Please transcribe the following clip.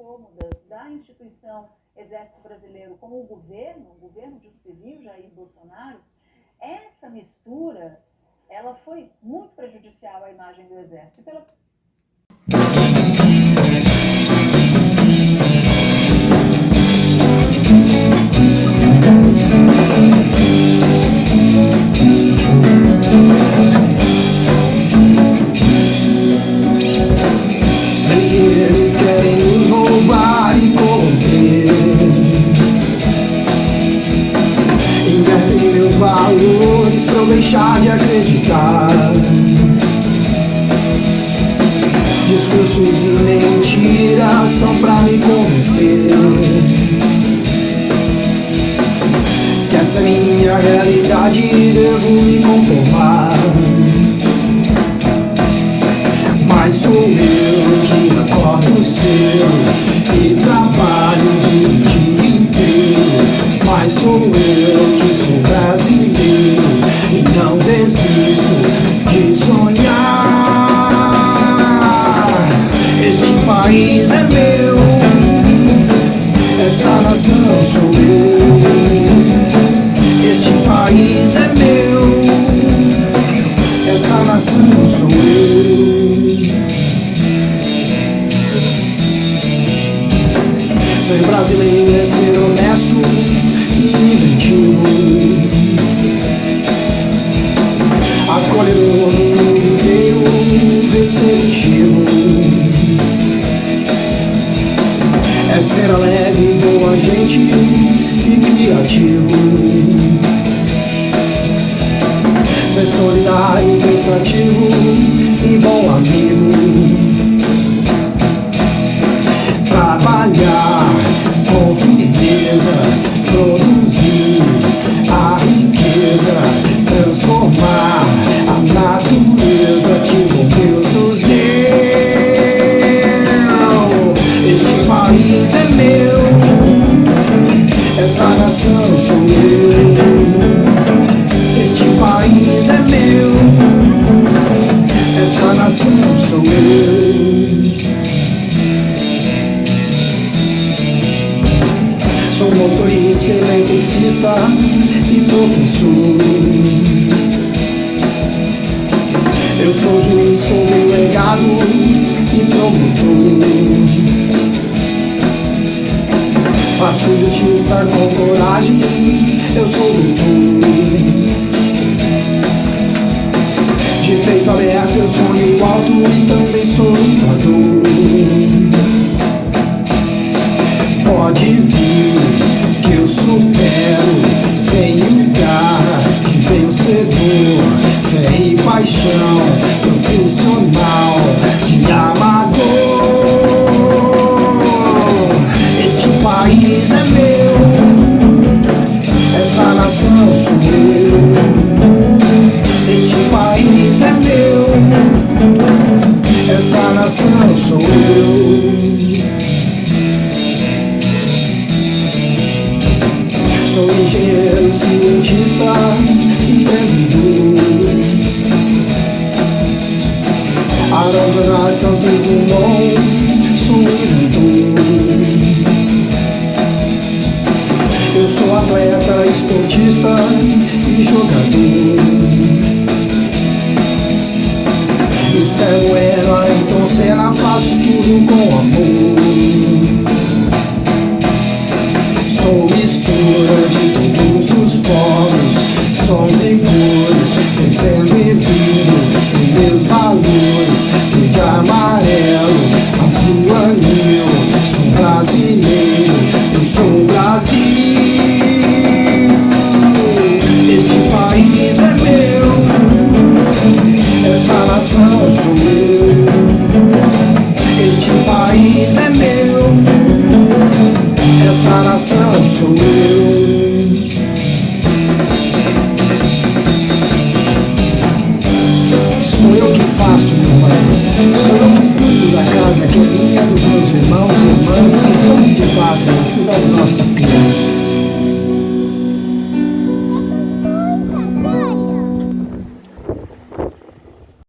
incômoda da instituição Exército Brasileiro com o governo, o governo de um civil, Jair Bolsonaro, essa mistura, ela foi muito prejudicial à imagem do Exército. E pela deixar de acreditar. Discursos e mentiras são pra me convencer Que essa é minha realidade devo me conformar. Mas sou eu que acordo cedo e trabalho o dia inteiro. Mas sou eu que brasileiro não desisto de sonhar. Este país é meu Essa nação sou eu. Este país é meu Essa nação sou eu. Ser brasileiro é ser honesto e inventivo e bom amigo. Trabalhar com firmeza, produzir a riqueza, transformar natureza que o Deus nos deu. Este país é meu, essa nação sou e professor. Eu sou juiz, sou delegado e promotor. Faço justiça com coragem, eu sou doutor. De peito aberto eu sonho alto e também sou lutador. Pode vir que eu supero, paixão profissional de amador. Este país é meu Essa nação sou eu. Este país é meu Essa nação sou eu. Sou engenheiro, cientista, empreendedor Arão Jornal Santos Dumont, sou inventor Eu sou atleta, esportista e jogador Esther Bueno, Ayrton Senna, faço tudo com amor faço meu país Sou eu que cuido da casa que é minha Dos meus irmãos e irmãs Que são de pátria e das nossas crianças